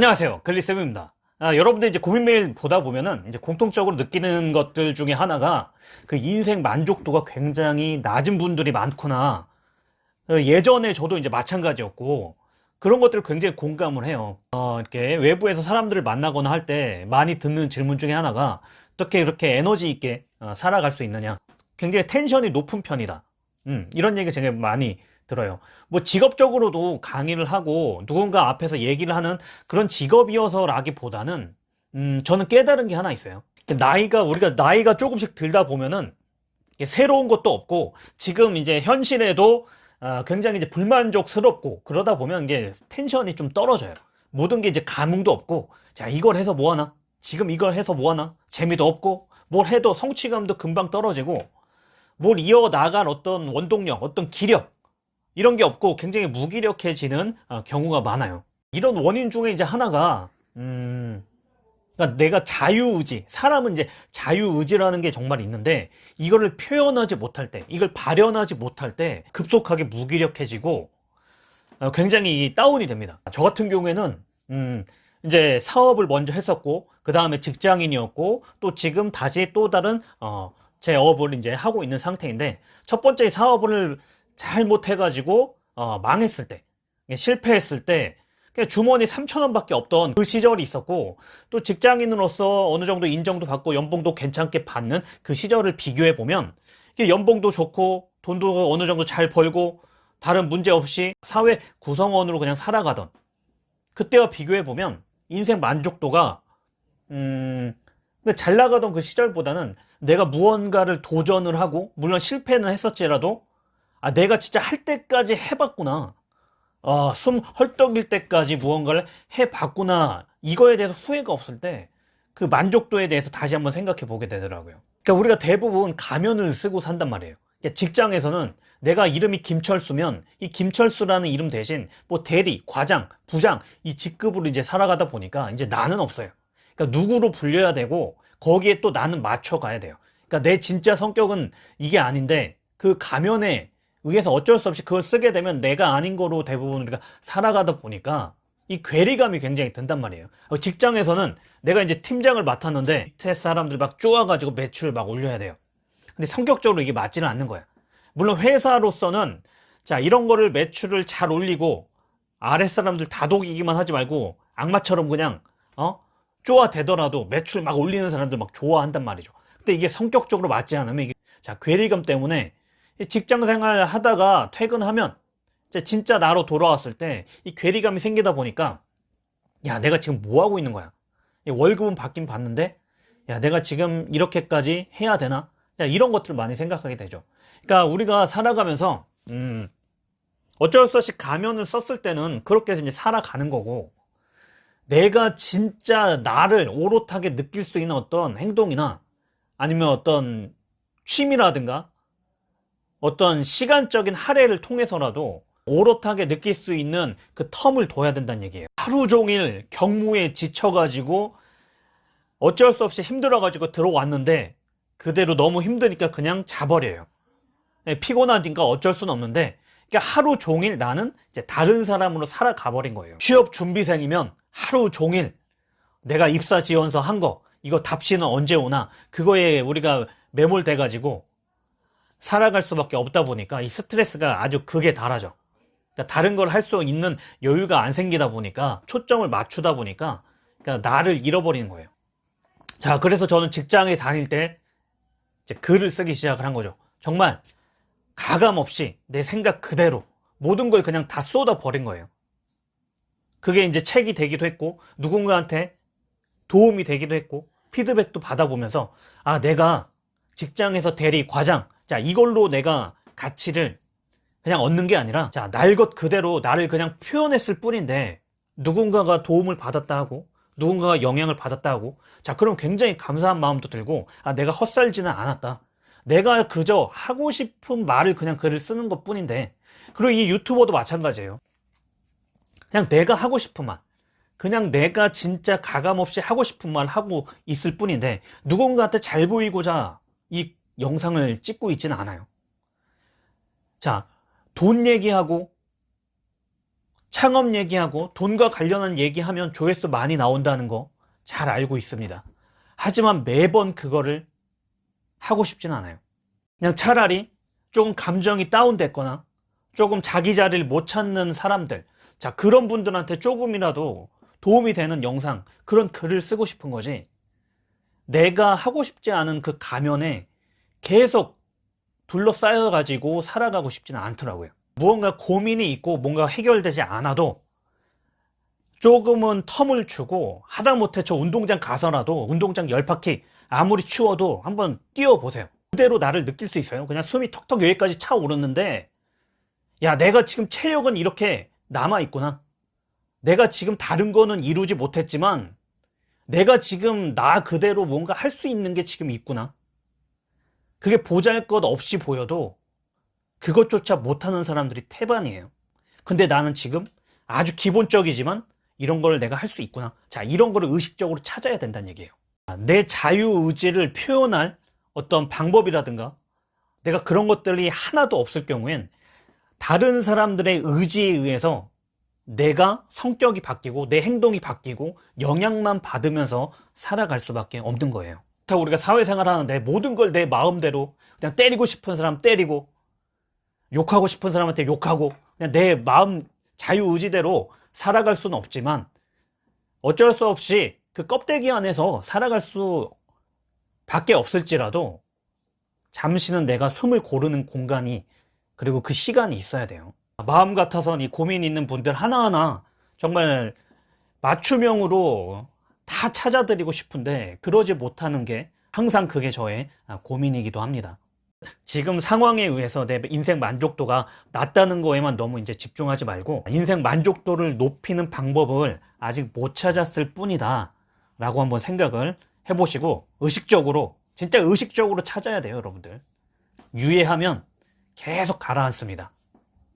안녕하세요. 글리쌤입니다. 아, 여러분들 이제 고민 메일 보다 보면은 이제 공통적으로 느끼는 것들 중에 하나가 그 인생 만족도가 굉장히 낮은 분들이 많구나. 어, 예전에 저도 이제 마찬가지였고 그런 것들을 굉장히 공감을 해요. 어, 이렇게 외부에서 사람들을 만나거나 할 때 많이 듣는 질문 중에 하나가 어떻게 이렇게 에너지 있게 어, 살아갈 수 있느냐. 굉장히 텐션이 높은 편이다. 음, 이런 얘기 되게 많이 들어요. 뭐 직업적으로도 강의를 하고 누군가 앞에서 얘기를 하는 그런 직업이어서라기보다는 음, 저는 깨달은 게 하나 있어요. 나이가 우리가 나이가 조금씩 들다 보면은 새로운 것도 없고 지금 이제 현실에도 어, 굉장히 이제 불만족스럽고 그러다 보면 이게 텐션이 좀 떨어져요. 모든 게 이제 감흥도 없고 자 이걸 해서 뭐 하나? 지금 이걸 해서 뭐 하나? 재미도 없고 뭘 해도 성취감도 금방 떨어지고 뭘 이어나갈 어떤 원동력, 어떤 기력 이런 게 없고 굉장히 무기력해지는 어, 경우가 많아요. 이런 원인 중에 이제 하나가 음, 그러니까 내가 자유의지, 사람은 이제 자유의지라는 게 정말 있는데 이거를 표현하지 못할 때, 이걸 발현하지 못할 때 급속하게 무기력해지고 어, 굉장히 다운이 됩니다. 저 같은 경우에는 음, 이제 사업을 먼저 했었고 그 다음에 직장인이었고 또 지금 다시 또 다른 어, 제 업을 이제 하고 있는 상태인데 첫 번째 사업을 잘못해가지고 어, 망했을 때 실패했을 때 주머니 3천원 밖에 없던 그 시절이 있었고 또 직장인으로서 어느 정도 인정도 받고 연봉도 괜찮게 받는 그 시절을 비교해 보면 연봉도 좋고 돈도 어느 정도 잘 벌고 다른 문제 없이 사회 구성원으로 그냥 살아가던 그때와 비교해 보면 인생 만족도가 음, 잘 나가던 그 시절보다는 내가 무언가를 도전을 하고 물론 실패는 했었지라도 아 내가 진짜 할 때까지 해봤구나. 아, 숨 헐떡일 때까지 무언가를 해봤구나. 이거에 대해서 후회가 없을 때 그 만족도에 대해서 다시 한번 생각해 보게 되더라고요. 그러니까 우리가 대부분 가면을 쓰고 산단 말이에요. 그러니까 직장에서는 내가 이름이 김철수면 이 김철수라는 이름 대신 뭐 대리, 과장, 부장 이 직급으로 이제 살아가다 보니까 이제 나는 없어요. 그러니까 누구로 불려야 되고 거기에 또 나는 맞춰가야 돼요. 그러니까 내 진짜 성격은 이게 아닌데 그 가면에 의해서 어쩔 수 없이 그걸 쓰게 되면 내가 아닌 거로 대부분 우리가 살아가다 보니까 이 괴리감이 굉장히 든단 말이에요. 어, 직장에서는 내가 이제 팀장을 맡았는데 밑에 사람들 막 쪼아가지고 매출을 막 올려야 돼요. 근데 성격적으로 이게 맞지는 않는 거야. 물론 회사로서는 자 이런 거를 매출을 잘 올리고 아랫사람들 다독이기만 하지 말고 악마처럼 그냥 어? 쪼아대더라도 매출 막 올리는 사람들 막 좋아한단 말이죠. 근데 이게 성격적으로 맞지 않으면 이게 자 괴리감 때문에 직장 생활 하다가 퇴근하면 진짜 나로 돌아왔을 때 이 괴리감이 생기다 보니까 야 내가 지금 뭐 하고 있는 거야? 월급은 받긴 받는데 야 내가 지금 이렇게까지 해야 되나? 야, 이런 것들을 많이 생각하게 되죠. 그러니까 우리가 살아가면서 음 어쩔 수 없이 가면을 썼을 때는 그렇게 해서 이제 살아가는 거고 내가 진짜 나를 오롯하게 느낄 수 있는 어떤 행동이나 아니면 어떤 취미라든가 어떤 시간적인 할애를 통해서라도 오롯하게 느낄 수 있는 그 텀을 둬야 된다는 얘기예요. 하루 종일 경무에 지쳐가지고 어쩔 수 없이 힘들어가지고 들어왔는데 그대로 너무 힘드니까 그냥 자버려요. 네, 피곤하니까 어쩔 수는 없는데 그러니까 하루 종일 나는 이제 다른 사람으로 살아가 버린 거예요. 취업 준비생이면 하루 종일 내가 입사 지원서 한 거 이거 답시는 언제 오나 그거에 우리가 매몰돼 가지고 살아갈 수밖에 없다 보니까 이 스트레스가 아주 극에 달하죠. 그러니까 다른 걸 할 수 있는 여유가 안 생기다 보니까 초점을 맞추다 보니까 그러니까 나를 잃어버리는 거예요. 자 그래서 저는 직장에 다닐 때 이제 글을 쓰기 시작을 한 거죠. 정말 가감 없이 내 생각 그대로 모든 걸 그냥 다 쏟아 버린 거예요. 그게 이제 책이 되기도 했고 누군가한테 도움이 되기도 했고 피드백도 받아보면서 아 내가 직장에서 대리 과장 자 이걸로 내가 가치를 그냥 얻는 게 아니라 자 날 것 그대로 나를 그냥 표현했을 뿐인데 누군가가 도움을 받았다 하고 누군가가 영향을 받았다 하고 자 그럼 굉장히 감사한 마음도 들고 아 내가 헛살지는 않았다. 내가 그저 하고 싶은 말을 그냥 글을 쓰는 것 뿐인데 그리고 이 유튜버도 마찬가지예요. 그냥 내가 하고 싶은 말 그냥 내가 진짜 가감없이 하고 싶은 말 하고 있을 뿐인데 누군가한테 잘 보이고자 이 영상을 찍고 있지는 않아요 자, 돈 얘기하고 창업 얘기하고 돈과 관련한 얘기하면 조회수 많이 나온다는 거 잘 알고 있습니다. 하지만 매번 그거를 하고 싶진 않아요. 그냥 차라리 조금 감정이 다운됐거나 조금 자기 자리를 못 찾는 사람들, 자, 그런 분들한테 조금이라도 도움이 되는 영상, 그런 글을 쓰고 싶은 거지. 내가 하고 싶지 않은 그 가면에 계속 둘러싸여 가지고 살아가고 싶지는 않더라고요. 무언가 고민이 있고 뭔가 해결되지 않아도 조금은 텀을 주고 하다못해 저 운동장 가서라도 운동장 열 바퀴 아무리 추워도 한번 뛰어보세요. 그대로 나를 느낄 수 있어요. 그냥 숨이 턱턱 여기까지 차오르는데 야 내가 지금 체력은 이렇게 남아있구나. 내가 지금 다른 거는 이루지 못했지만 내가 지금 나 그대로 뭔가 할 수 있는 게 지금 있구나. 그게 보잘것 없이 보여도 그것조차 못하는 사람들이 태반이에요. 근데 나는 지금 아주 기본적이지만 이런 걸 내가 할 수 있구나. 자, 이런 거를 의식적으로 찾아야 된다는 얘기예요. 내 자유의지를 표현할 어떤 방법이라든가 내가 그런 것들이 하나도 없을 경우엔 다른 사람들의 의지에 의해서 내가 성격이 바뀌고 내 행동이 바뀌고 영향만 받으면서 살아갈 수밖에 없는 거예요. 그렇다고 우리가 사회생활 하는데 모든 걸 내 마음대로 그냥 때리고 싶은 사람 때리고 욕하고 싶은 사람한테 욕하고 그냥 내 마음 자유의지대로 살아갈 수는 없지만 어쩔 수 없이 그 껍데기 안에서 살아갈 수 밖에 없을지라도 잠시는 내가 숨을 고르는 공간이 그리고 그 시간이 있어야 돼요. 마음 같아서는 이 고민 있는 분들 하나하나 정말 맞춤형으로 다 찾아드리고 싶은데 그러지 못하는 게 항상 그게 저의 고민이기도 합니다. 지금 상황에 의해서 내 인생 만족도가 낮다는 거에만 너무 이제 집중하지 말고 인생 만족도를 높이는 방법을 아직 못 찾았을 뿐이다 라고 한번 생각을 해보시고 의식적으로 진짜 의식적으로 찾아야 돼요 여러분들 유예하면 계속 가라앉습니다